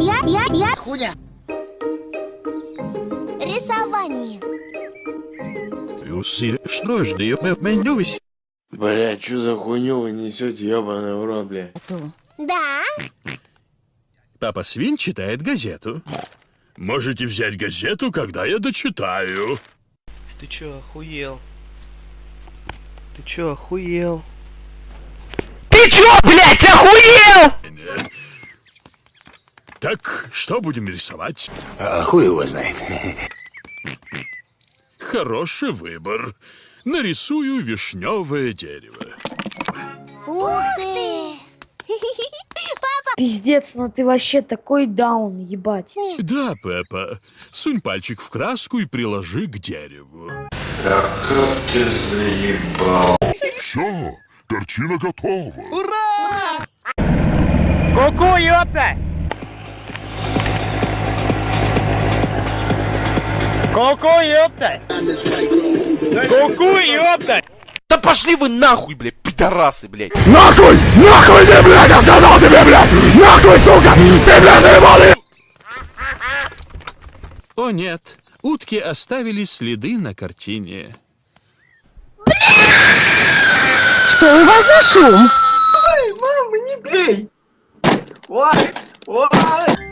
я, я, я Хуйня. рисование. Люси, что ж, да менюсь. Бля, что за хуйню вы несете, ебаный в рот, бля? Да, Папа Свин читает газету. Можете взять газету, когда я дочитаю. Ты чё, охуел? Ты чё, охуел? Ты чё, блядь, охуел? Так, что будем рисовать? А хуй его знает. Хороший выбор. Нарисую вишневое дерево. ух ты. Пиздец, ну ты вообще такой даун, ебать. Да, Пеппа. Сунь пальчик в краску и приложи к дереву. Все, картина готова. Ку-ку, ёпта! Ку-ку, ёпта! Ку-ку, ёпта! Да пошли вы нахуй, блядь, пидорасы, блядь. Нахуй! Нахуй ты, блядь, я сказал тебе, блядь! Нахуй, сука! Ты, блядь, заебал! О нет, утки оставили следы на картине. Что у вас за шум? Ой, мама, не бей. Ой, ой.